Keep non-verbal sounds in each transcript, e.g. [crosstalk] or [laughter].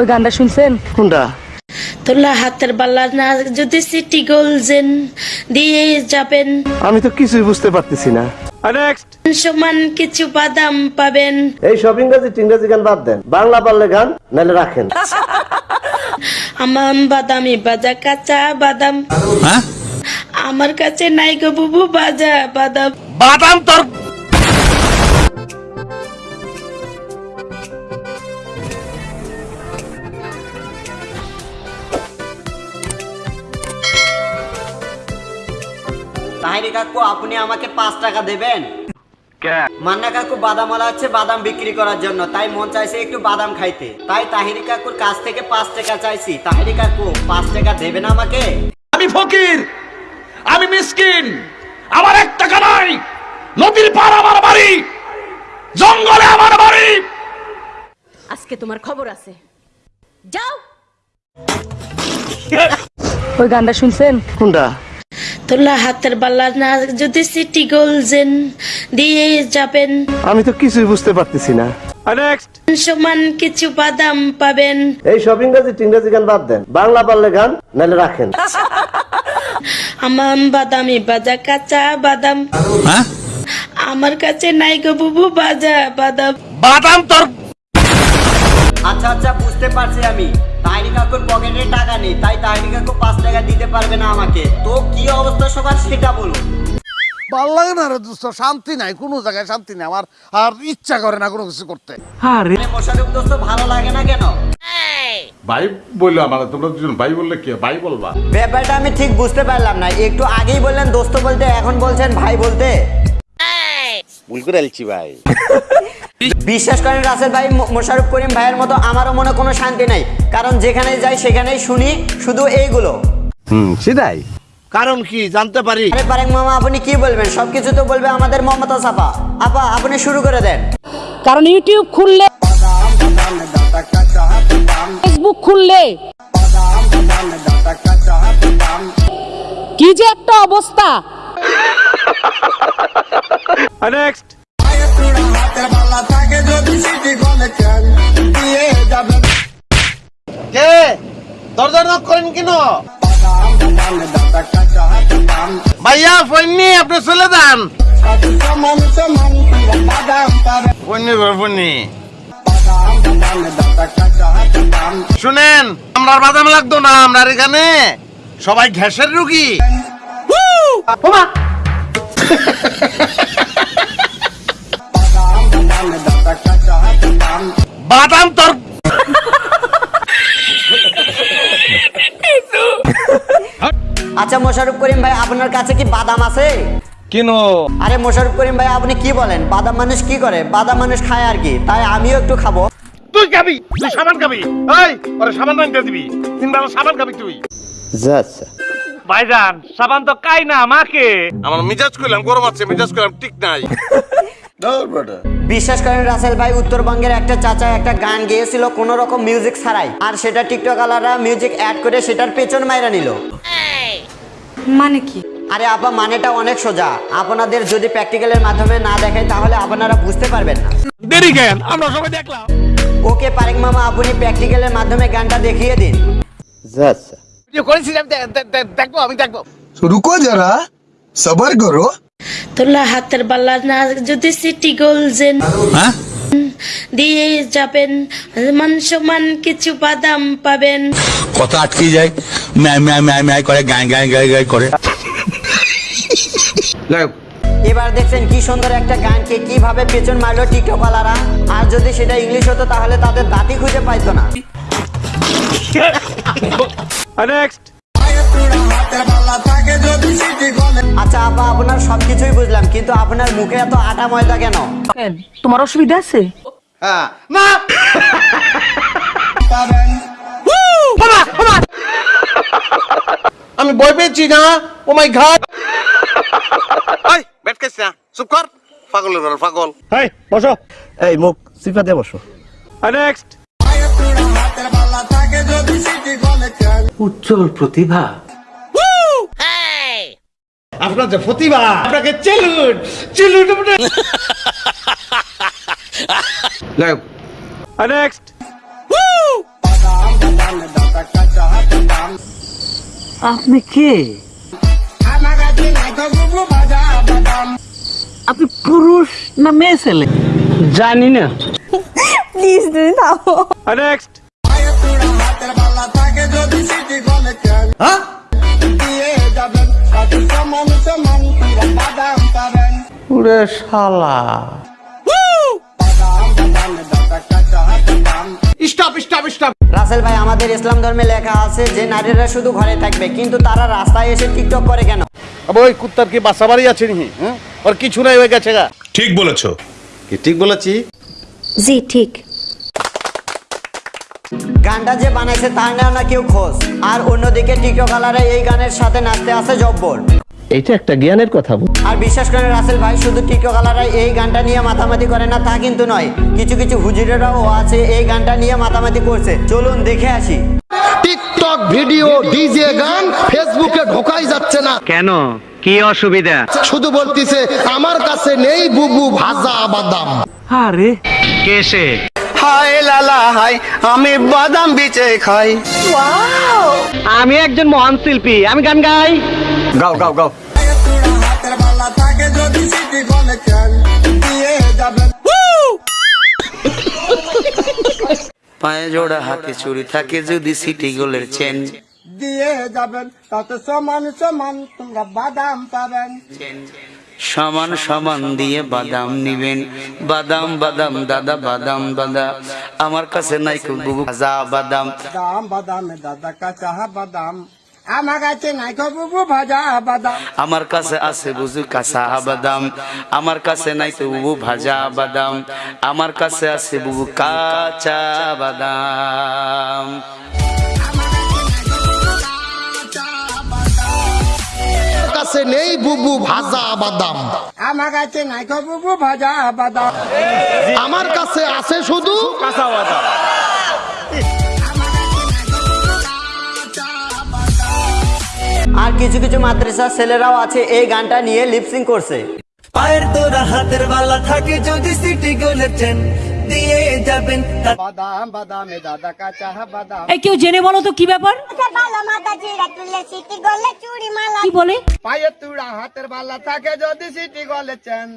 ওই গানটা শুনছেন? কোনটা? তোলা হাতের বাল্লা না যদি সিটি গোলজেন দিয়ে যাবেন। আমি তো কিছুই বুঝতে পারতেছি না। সমান কিছু বাদাম পাবেন। এই সব ইংরাজি টিংরাজি গান বাদ দেন। বাংলা পারলে গান নাহলে রাখেন। আমার বাদামি বাজা কাঁচা বাদাম। আমার কাছে নাই গো বুবু বাজা বাদাম। বাদাম তোর তাহিরি কাকু আপনি আমাকে পাঁচ টাকা দেবেন? মান্না কাকু বাদামওয়ালা হচ্ছে বাদাম বিক্রি করার জন্য। তাই মন চাইছে একটু বাদাম খাইতে। তাই তাহিরি কাকুর কাছ থেকে পাঁচ টাকা চাইছি। তাহিরি কাকু পাঁচ টাকা দেবেন আমাকে? আমি ফকির আমি মিসকিন আমার এক টাকা নাই। নদীর পার আমার বাড়ি জঙ্গলে আমার বাড়ি। আজকে তোমার খবর আছে। যাও। ওই গানটা শুনছেন? কোনটা? তোলা হাতের বালা না যদি সিটি গোলজেন দিয়ে যাবেন। আমি তো কিছুই বুঝতে পারতেছি না। সমান কিছু বাদাম পাবেন। এই সব ইংরাজি টিংরাজি গান বাদ দেন। বাংলা পারলে গান নাহলে রাখেন। আমার বাদামি বাজা কাঁচা বাদাম। আমার কাছে নাই গো বুবু বাজা বাদাম। বাদাম তোর আচ্ছা আচ্ছা বুঝতে পারছি আমি। তাহিরি কাকুর পকেটে টাকা নেই তাই তাহিরি কাকু পাঁচ টাকা দিতে পারবে না আমাকে। তো কি অবস্থা সবার সেটা বলুন। ভালো লাগে না রে দোস্ত শান্তি নাই কোনো জায়গায় শান্তি নাই আমার আর ইচ্ছা করে না কোনো কিছু করতে। মোশারফ দোস্ত ভালো লাগে না কেন? ভাই বলল আমার তোমরা দুজন ভাই বললে কি? ভাই বলবা। ব্যাপারটা আমি ঠিক বুঝতে পারলাম না একটু আগেই বললেন দোস্ত বলতে এখন বলছেন ভাই বলতে। ভুল করে ভাই। [laughs] বিশ্বাস করেন রাসেল ভাই মো- মোশাররফ করিম ভাইয়ের মতো আমারও মনে কোনো শান্তি নাই। কারণ যেখানে যাই সেখানেই শুনি শুধু এইগুলো। হুম সেটাই। কারণ কি জানতে পারি। আরে পারেক মামা আপনি কি বলবেন? সবকিছু তো বলবে আমাদের মমতা সাফা আপা আপনি শুরু করে দেন। কারণ ইউটিউব খুললে ফেসবুক খুললে কি যে একটা অবস্থা। [laughs] কে নক করেন কেন? ভাইয়া আপনি চলে যান। শুনেন, আমরা বাদাম লাগতো না, আমরা এখানে সবাই ঘ্যাসের রুগী। বাদাম তোর আচ্ছা মোশাররফ করিম ভাই আপনার কাছে কি বাদাম আছে? কেন? আরে মোশাররফ করিম ভাই আপনি কি বলেন? বাদাম মানুষ কি করে? বাদাম মানুষ খায় আর কি। তাই আমিও একটু খাব। তুই খাবি? তুই সাবান খাবি? এই ওরে সাবান রাখতে দিবি। তিন বেলা সাবান খাবি তুই। আচ্ছা ভাইজান সাবান তো কাই না আমাকে। আমার মিজাজ করলাম গরম আছে মিজাজ করলাম ঠিক নাই। বিশ্বাস করেন রাসেল ভাই উত্তরবঙ্গের একটা চাচা একটা গান গেয়েছিল কোন রকম মিউজিক ছাড়াই। আর সেটা টিকটক আলারা মিউজিক অ্যাড করে সেটার পেছন মাইরা নিল। মানে কি? আরে আপা মানেটা অনেক সোজা। আপনাদের যদি প্র্যাকটিক্যাল এর মাধ্যমে না দেখাই তাহলে আপনারা বুঝতে পারবেন না। দেরি কেন? আমরা সবাই দেখলাম। ওকে পারেক মামা আপনি প্র্যাকটিক্যাল এর মাধ্যমে গানটা দেখিয়ে দিন। আচ্ছা ভিডিও করেছিলাম দেখব আমি দেখব। রুকো যারা সবার করো। তোলা হাতের বাল্লা না যদি সিটি গোল জেন হ্যাঁ? দিয়ে যাবেন মান সমান কিছু বাদাম পাবেন। কথা আটকে যায় ম্যায় ম্যায় ম্যায় ম্যায় করে গায় গায় গায় গায় করে। এবার দেখছেন কি সুন্দর একটা গানকে কীভাবে পেছন মারলো টিকটক আলারা আর যদি সেটা ইংলিশ হতো তাহলে তাদের দাঁতই খুঁজে পাইতো না। [laughs] আচ্ছা আপা আপনার সবকিছুই বুঝলাম কিন্তু আপনার মুখে এত আটা ময়দা কেন? তোমার অসুবিধা আছে? আমি বই পেয়েছি না ও মাই ঘাট। এই বেট খাইছ না চুপ কর। পাগলের ঘর পাগল। এই বসো। এই মুখ সিফা দিয়ে বসো। উজ্জ্বল প্রতিভা। আপনার যে প্রতিভা আপনাকে চেলুন চেলুন মানে- আপনি কে? আপনি পুরুষ না মেয়ে ছেলে? জানি না। প্লিজ তুমি নেক্সট হ্যাঁ? উরে শালা। স্টপ স্টপ স্টপ রাসেল ভাই আমাদের ইসলাম ধর্মে লেখা আছে যে নারীরা শুধু ঘরে থাকবে কিন্তু তারা রাস্তায় এসে টিকটক করে কেন? ওই কুত্তার কি বাসা বাড়ি আছে নি হ্যাঁ? ওর কিছু নাই হয়ে গেছে গা। ঠিক বলেছ। কি ঠিক বলেছি? জি ঠিক। গানটা যে বানাইছে তার না কেউ খোঁজ। আর অন্যদিকে টিকটকালারা এই গানের সাথে নাচতে আসে জব্বর। এইটা একটা জ্ঞানের কথা বল। আর বিশ্বাস করে রাসেল ভাই শুধু টিকটকালারা এই গানটা নিয়ে মাতামাতি করে না তা কিন্তু নয়। কিছু কিছু হুজুরেরাও আছে এই গানটা নিয়ে মাতামাতি করছে। চলুন দেখে আসি। টিকটক ভিডিও ডিজে গান ফেসবুকে ঢোকাই যাচ্ছে না। কেন? কি অসুবিধা? শুধু বলতিছে আমার কাছে নেই বুবু ভাজা বাদাম। আরে। কেসে হায় লালা হাই আমি বাদাম বিচে খাই। আমি একজন মহান শিল্পী আমি গান গাই। গাও গাও গাও। পায়ে জোড়া হাতে চুরি থাকে যদি সিটি গোলের চেন। দিয়ে যাবেন তাতে সমান সমান তোমরা বাদাম পাবেন সমান সমান দিয়ে বাদাম নিবেন। বাদাম বাদাম দাদা বাদাম দাদা। আমার কাছে নাই ভাজা বাদাম। দাম দাদা কাঁচা বাদাম। আমার কাছে নাই বুবু ভাজা বাদাম আমার কাছে আছে বুঝু কাঁচা বাদাম আমার কাছে নাই তো বুবু ভাজা বাদাম আমার কাছে আছে বুবু কাঁচা বাদাম কাছে নেই বুবু ভাজা বাদাম আমার কাছে নাই বুবু ভাজা বাদাম আমার কাছে আছে শুধু কিছু কিছু মাদ্রাসা ছেলেরাও আছে এই গানটা নিয়ে লিপসিং করছে। পায়ের তোরা হাতের বালা থাকে যদি সিটি গোলের চেন দিয়ে যাবেন বাদাম বাদামে দাদা কাঁচা বাদাম। এই কেউ জেনে বলো তো কি ব্যাপার? কি বলে? পায়ের তুড়া হাতের বালা থাকে যদি সিটি গলে চেন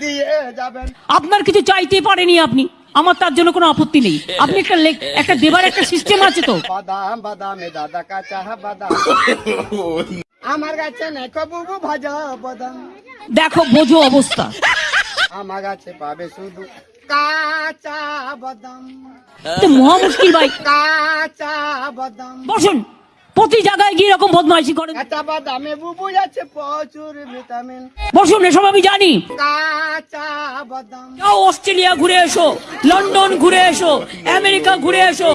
দিয়ে যাবেন। আপনার কিছু চাইতে পারেনি আপনি। আমার তার জন্য কোনো আপত্তি নেই। আপনি একটা একটা দেবার একটা সিস্টেম আছে তো। বাদাম বাদামে দাদা কাঁচা বাদাম। আমার কাছে নাই ভাজা বাদাম। দেখো বোঝো অবস্থা। আমার কাছে পাবে শুধু কাঁচা বাদাম। তো মহা মুশকিল ভাই। কাঁচা বাদাম। বসুন। প্রতি জায়গায় গিয়ে এরকম বদমাইশি করেন। কাঁচা বাদামে বুবু আছে প্রচুর ভিটামিন। বসুন এসব আমি জানি। কাঁচা বাদাম। যাও অস্ট্রেলিয়া ঘুরে এসো লন্ডন ঘুরে এসো আমেরিকা ঘুরে এসো।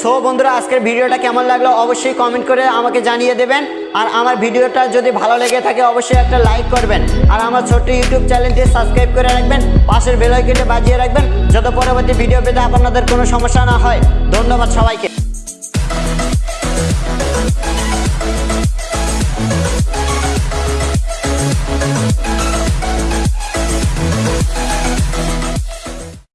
সো বন্ধুরা আজকের ভিডিওটা কেমন লাগল অবশ্যই কমেন্ট করে আমাকে জানিয়ে দেবেন। আর আমার ভিডিওটা যদি ভালো লেগে থাকে, অবশ্যই একটা লাইক করবেন। আর আমার ছোট্ট ইউটিউব চ্যানেলটি সাবস্ক্রাইব করে রাখবেন। পাশের বেলাইকেটে বাজিয়ে রাখবেন। যত পরবর্তী ভিডিও পেতে আপনাদের কোনো সমস্যা না হয়। ধন্যবাদ সবাইকে।